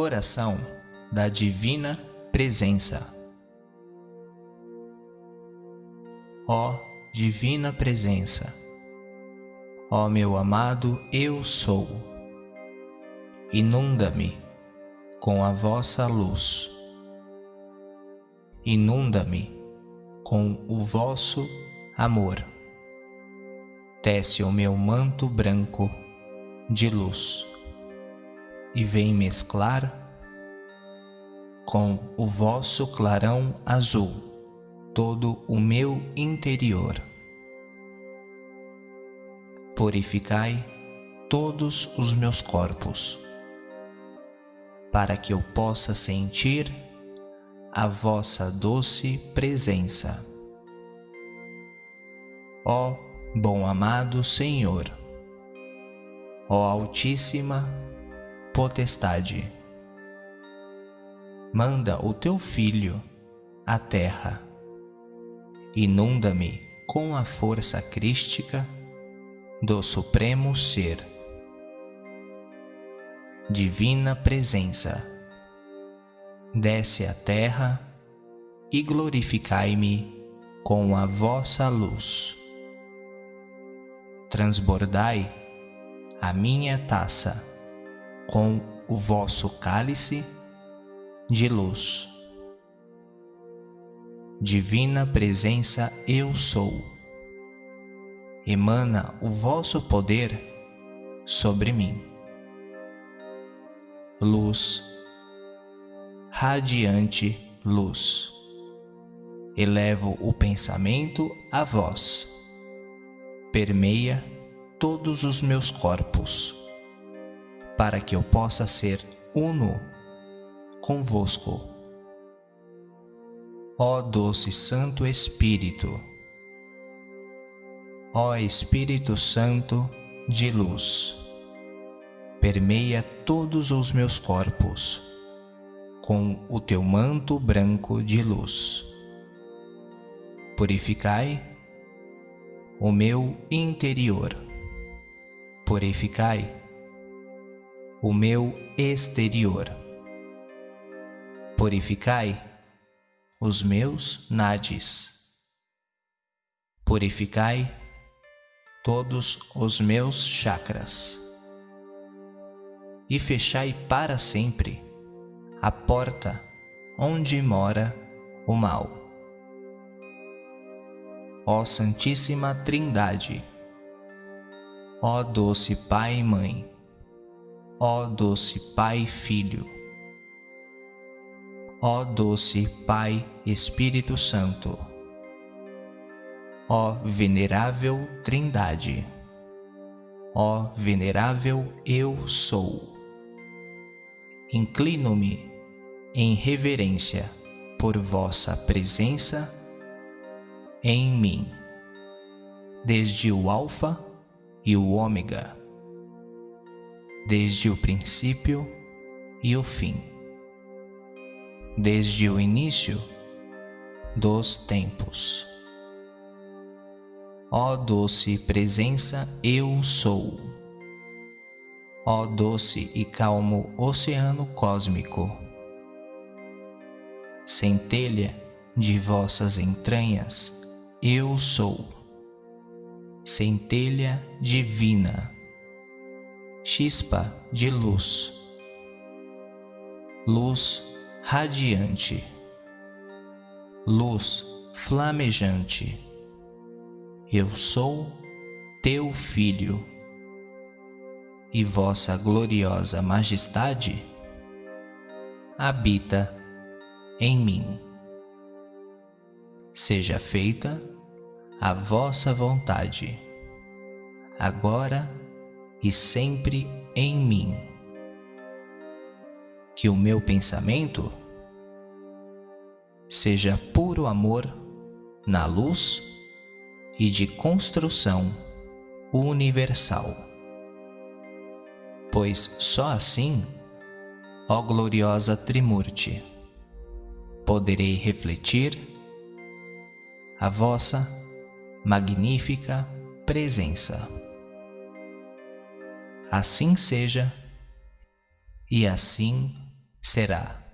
Oração da Divina Presença. Ó Divina Presença, ó meu amado Eu Sou, inunda-me com a vossa luz, inunda-me com o vosso amor. Tece o meu manto branco de luz e vem mesclar com o vosso clarão azul todo o meu interior. Purificai todos os meus corpos, para que eu possa sentir a vossa doce presença. Ó bom amado Senhor, ó Altíssima Potestade, manda o teu Filho à terra, inunda-me com a força crística do Supremo Ser. Divina Presença, desce à terra e glorificai-me com a vossa luz. Transbordai a minha taça com o vosso cálice de luz. Divina Presença Eu Sou, emana o vosso poder sobre mim. Luz, radiante luz, elevo o pensamento a vós. Permeia todos os meus corpos, para que eu possa ser uno convosco. Ó doce Santo Espírito, ó Espírito Santo de luz, permeia todos os meus corpos com o teu manto branco de luz. Purificai o meu interior. Purificai o meu exterior. Purificai os meus nades. Purificai todos os meus chakras. E fechai para sempre a porta onde mora o mal ó Santíssima Trindade, ó doce Pai e Mãe, ó doce Pai Filho, ó doce Pai Espírito Santo, ó venerável Trindade, ó venerável Eu Sou. Inclino-me em reverência por vossa presença em mim, desde o Alfa e o Ômega, desde o princípio e o fim, desde o início dos tempos. Ó doce presença, eu sou. Ó doce e calmo oceano cósmico, centelha de vossas entranhas eu sou, centelha divina, chispa de luz, luz radiante, luz flamejante. Eu sou teu filho, e vossa gloriosa majestade habita em mim. Seja feita a vossa vontade, agora e sempre em mim. Que o meu pensamento seja puro amor na luz e de construção universal. Pois só assim, ó gloriosa Trimurti, poderei refletir a vossa magnífica presença. Assim seja, e assim será.